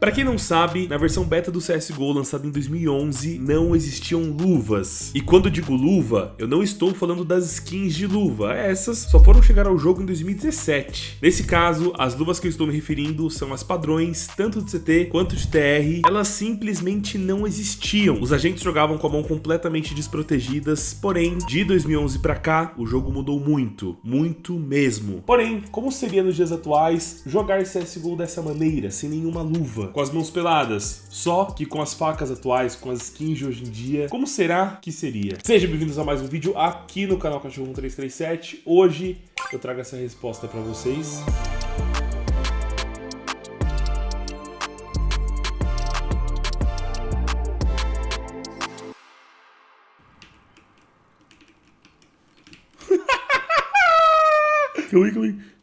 Pra quem não sabe, na versão beta do CSGO lançada em 2011, não existiam luvas. E quando digo luva, eu não estou falando das skins de luva, essas só foram chegar ao jogo em 2017. Nesse caso, as luvas que eu estou me referindo são as padrões, tanto de CT quanto de TR, elas simplesmente não existiam. Os agentes jogavam com a mão completamente desprotegidas, porém, de 2011 pra cá, o jogo mudou muito, muito mesmo. Porém, como seria nos dias atuais jogar CSGO dessa maneira, sem nenhuma luva? Com as mãos peladas, só que com as facas atuais, com as skins de hoje em dia, como será que seria? Sejam bem-vindos a mais um vídeo aqui no canal Cachorro 1337. Hoje eu trago essa resposta para vocês. calma aí, calma aí.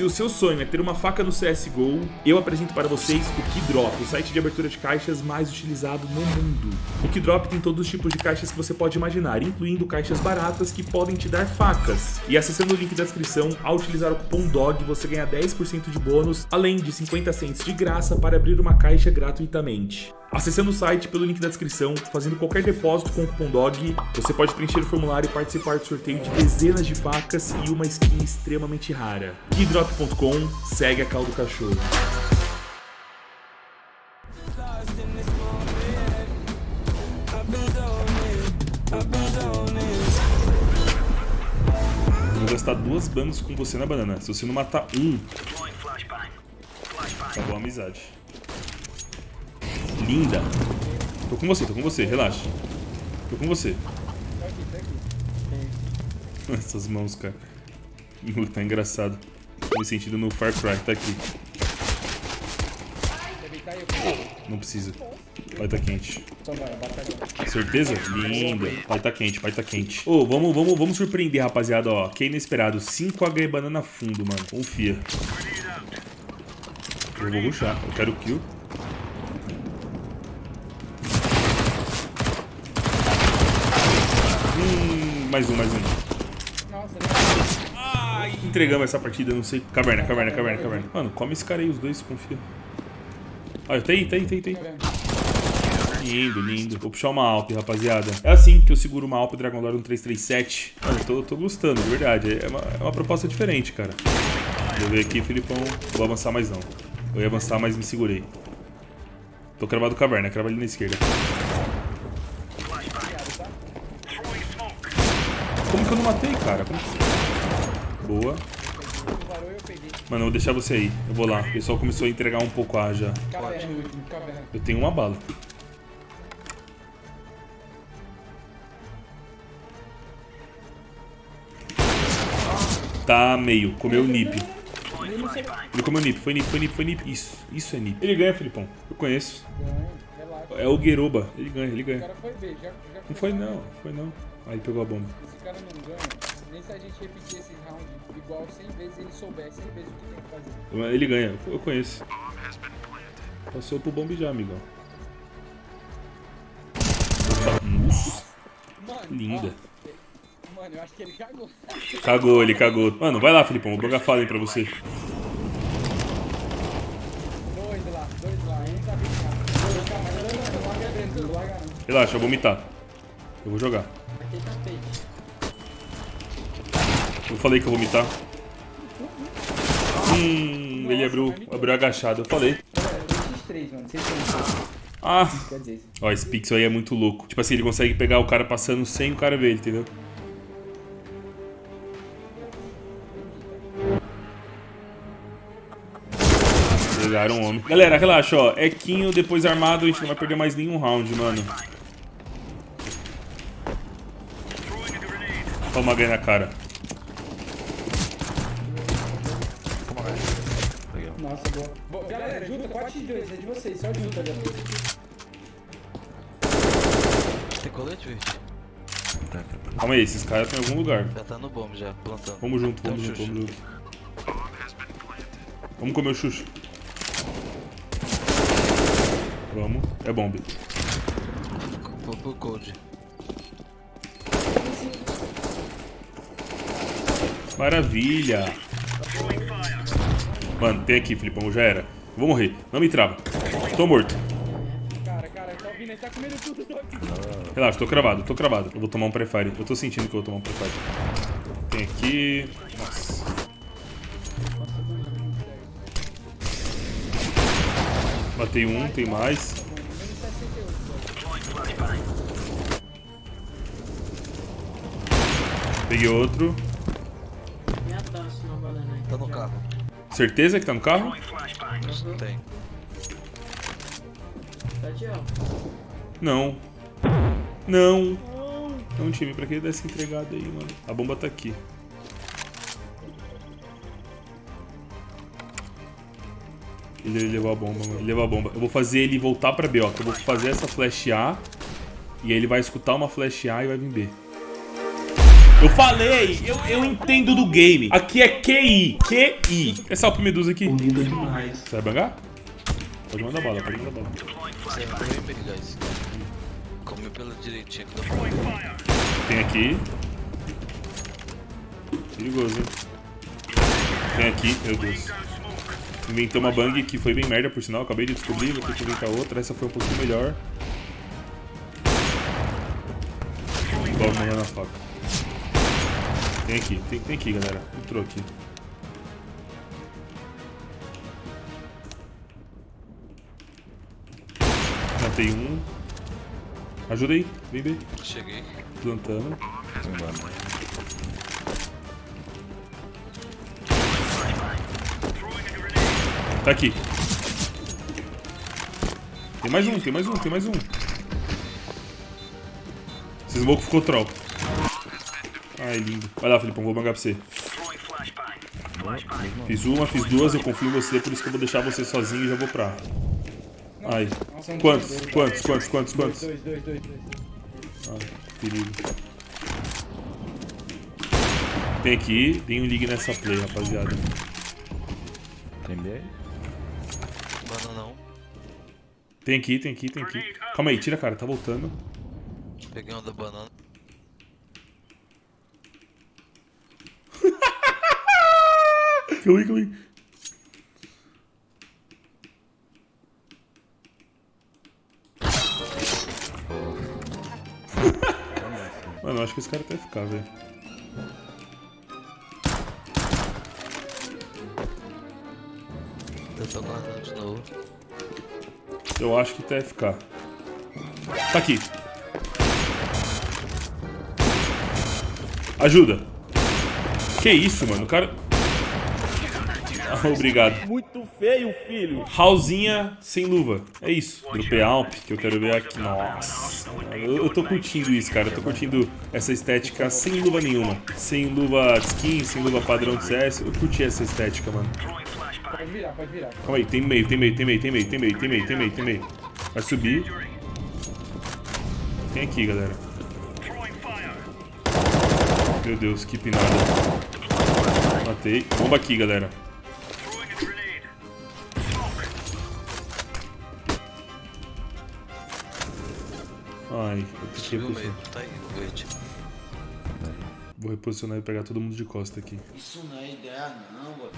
Se o seu sonho é ter uma faca no CSGO, eu apresento para vocês o Keydrop, o site de abertura de caixas mais utilizado no mundo. O Keydrop tem todos os tipos de caixas que você pode imaginar, incluindo caixas baratas que podem te dar facas. E acessando o link da descrição, ao utilizar o cupom DOG, você ganha 10% de bônus, além de 50 cents de graça para abrir uma caixa gratuitamente. Acessando o site pelo link da descrição, fazendo qualquer depósito com o cupom DOG, você pode preencher o formulário e participar do sorteio de dezenas de facas e uma skin extremamente rara. Keydrop.com, segue a caldo cachorro. Vou gastar duas bangos com você na banana. Se você não matar um, acabou a amizade linda. Tô com você, tô com você, relaxa. Tô com você. Essas mãos, cara. Tá engraçado. Me sentindo no Far Cry, tá aqui. Não precisa. Vai tá quente. Certeza? Linda. Vai tá quente, vai tá quente. Ô, oh, vamos, vamos, vamos surpreender, rapaziada, ó. Que é inesperado. 5H banana fundo, mano. Confia. Eu vou ruxar. Eu quero kill. mais um, mais um. Entregamos essa partida, não sei. Caverna, caverna, caverna, caverna. Mano, come esse cara aí, os dois, confia. Olha, tem, tem, tem, tem. Lindo, lindo. Vou puxar uma Alp, rapaziada. É assim que eu seguro uma Alp Dragon Lore 1337. Mano, eu tô, tô gostando, de verdade. É uma, é uma proposta diferente, cara. Deixa eu ver aqui, Filipão. Vou avançar mais não. Eu ia avançar, mas me segurei. Tô cravado caverna, crava ali na esquerda. Como que eu não matei, cara? Que... Boa. Mano, eu vou deixar você aí. Eu vou lá. O pessoal começou a entregar um pouco a já. Eu tenho uma bala. Tá meio. Comeu o nip. Ele comeu nip. Foi nip, foi nip, foi nip. Isso. Isso é nip. Ele ganha, Felipão. Eu conheço. É o Gueroba. Ele ganha, ele ganha. Não foi não. Foi não. Aí pegou a bomba. Esse cara não ganha, nem se a gente repetir esse round igual 100 vezes ele souber 100 vezes o que tem que fazer. Ele ganha, eu conheço. Passou pro bombe já, amigão. Nossa. Mano, Linda. Ó, mano, eu acho que ele cagou. Cagou, ele cagou. Mano, vai lá, Filipão, vou jogar fala aí pra você. Dois lá, dois lá, um tá bem Relaxa, eu vou vomitar. Eu vou jogar. Eu falei que eu vou vomitar. Hum, ele abriu, abriu agachado, eu falei. Ah! Ó, esse pixel aí é muito louco. Tipo assim, ele consegue pegar o cara passando sem o cara ver ele, entendeu? Pegaram um homem. Galera, relaxa, ó. É Quinho, depois armado, a gente não vai perder mais nenhum round, mano. Toma ganha na cara. Nossa, boa. Galera, junta 4 x 2, é de vocês, só junta, galera. Tem colete, verde? Calma aí, esses caras estão em algum lugar. Já tá no bomb já, plantando. Vamos junto, vamos junto, vamos junto. Vamos comer o xuxo. Vamos, é bomb. Vou pro cold. Maravilha. Mano, tem aqui, Filipão. Já era. Vou morrer. Não me trava. Tô morto. Cara, cara, tá ouvindo? Ele tá comendo tudo. Tô aqui. Relaxa, tô cravado, tô cravado. Eu vou tomar um prefire. Eu tô sentindo que eu vou tomar um prefire. Tem aqui. Nossa. Matei um, tem mais. Menos 68. Peguei outro. Aí. Tá no carro. Certeza que tá no carro? Tem. De ó. Não. Não. Não, time, pra que ele dar essa entregada aí, mano? A bomba tá aqui. Ele levou a bomba, mano. Ele levou a bomba. Eu vou fazer ele voltar pra B, ó. Eu vou fazer essa flash A. E aí ele vai escutar uma flash A e vai vir B. Eu falei! Eu, eu entendo do game. Aqui é QI. QI. Essa Alp Medusa aqui. Lindo demais. Você vai bangar? Pode mandar bala, pode mandar bala. Você vai pela direitinha dá Tem aqui. Perigoso, hein? Tem aqui, meu Deus. Inventou uma bang que foi bem merda, por sinal. Acabei de descobrir, vou ter que inventar outra. Essa foi um pouquinho melhor. Vamos morrer na faca. Tem aqui, tem, tem aqui, galera. Entrou aqui. Matei um. Ajuda aí, vem, vem. Cheguei. Plantando. Tá aqui. Tem mais um, tem mais um, tem mais um. Esse smoke ficou troll. Ai, lindo. Vai lá, Felipão, vou bangar pra você. Fiz uma, fiz duas, eu confio em você, por isso que eu vou deixar você sozinho e já vou pra. Ai. Quantos? Quantos? Quantos? Quantos? Quantos? Dois, dois, dois, dois. Ai, perigo. Tem aqui, tem um ligue nessa play, rapaziada. Tem B? Mano, não. Tem aqui, tem aqui, tem aqui. Calma aí, tira cara, tá voltando. Peguei uma da banana. Calma aí, calma aí. Mano, eu acho que esse cara vai ficar, velho. Eu tô guardando de novo. Eu acho que tá FK. Tá aqui. Ajuda. Que isso, mano? O cara... Obrigado. Muito feio, filho. Raulzinha sem luva. É isso. Dropei Alp, que eu quero ver aqui. Nossa. Eu, eu tô curtindo isso, cara. Eu tô curtindo essa estética sem luva nenhuma. Sem luva skin, sem luva padrão de CS. Eu curti essa estética, mano. Pode virar, pode virar. Calma aí, tem meio, tem meio, tem meio, tem meio, tem meio, tem meio, tem meio, tem meio. Vai subir. Tem aqui, galera. Meu Deus, que pinada. Matei. Bomba aqui, galera. Ai, eu que Subiu meio. Tá aí, o verde. Vou reposicionar e pegar todo mundo de costa aqui. Isso não é ideia não, mano.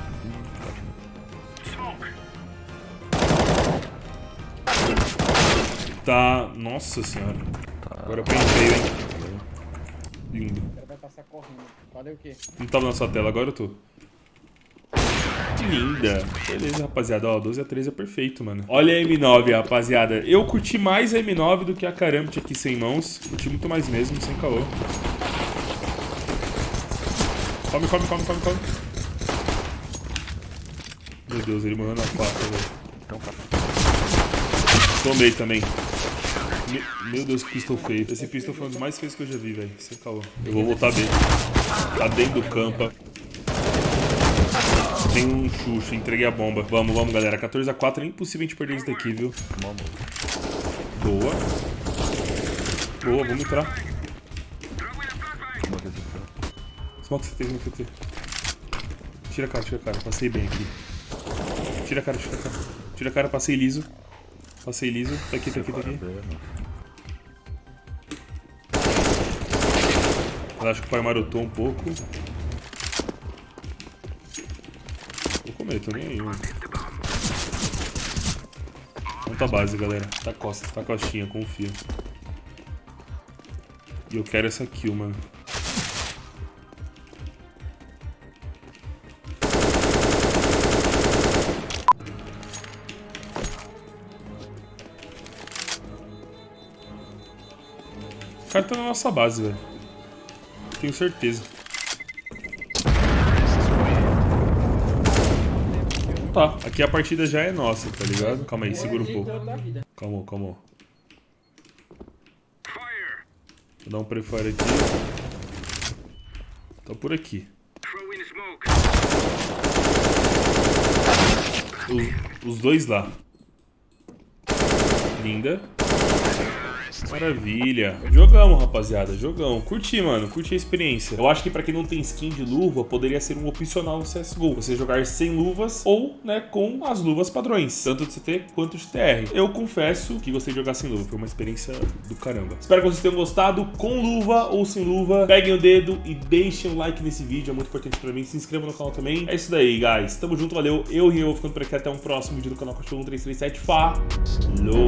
Tá. Nossa senhora. Agora eu pentei, hein? Lindo. O cara vai passar correndo. Valeu o quê? Não tava na sua tela, agora eu tô. Que linda. Beleza, rapaziada. Ó, 12 a 13 é perfeito, mano. Olha a M9, rapaziada. Eu curti mais a M9 do que a Karambit aqui sem mãos. Curti muito mais mesmo, sem caô. Come, come, come, come, come. Meu Deus, ele morreu na faca, velho. Então, cara. Tomei também. Me- Meu Deus, que pistol feio. Esse pistol foi um dos mais feios que eu já vi, velho. Sem caô. Eu vou voltar bem. Tá dentro do campo. Tem um Xuxa, entreguei a bomba. Vamos, vamos, galera. 14 a 4 é impossível a gente perder isso daqui, viu? Vamos. Boa. Boa, vamos entrar. Smoke CT, smoke CT. Tira a cara, tira a cara. Passei bem aqui. Tira a cara, tira a cara. Tira a cara, passei liso. Passei liso. Tá aqui, tá aqui, tá aqui. Eu acho que o pai marotou um pouco. Comer, tô nem aí, mano. Monta a base, galera. Tá costa, tá costinha, confia. E eu quero essa kill, mano. O cara tá na nossa base, velho. Tenho certeza. Tá, aqui a partida já é nossa, tá ligado? Calma aí, segura um pouco. Calma, calma. Vou dar um prefire aqui. Tá por aqui. Os, os dois lá. Linda. Maravilha. Jogamos, rapaziada. Jogão. Curti, mano. Curti a experiência. Eu acho que pra quem não tem skin de luva, poderia ser um opcional no CSGO. Você jogar sem luvas ou, né, com as luvas padrões. Tanto de CT quanto de TR. Eu confesso que gostei de jogar sem luva. Foi uma experiência do caramba. Espero que vocês tenham gostado. Com luva ou sem luva, peguem o dedo e deixem um like nesse vídeo. É muito importante pra mim. Se inscrevam no canal também. É isso daí, guys. Tamo junto. Valeu. Eu e eu vou ficando por aqui. Até um próximo vídeo do canal Cachorro 1337. Falou!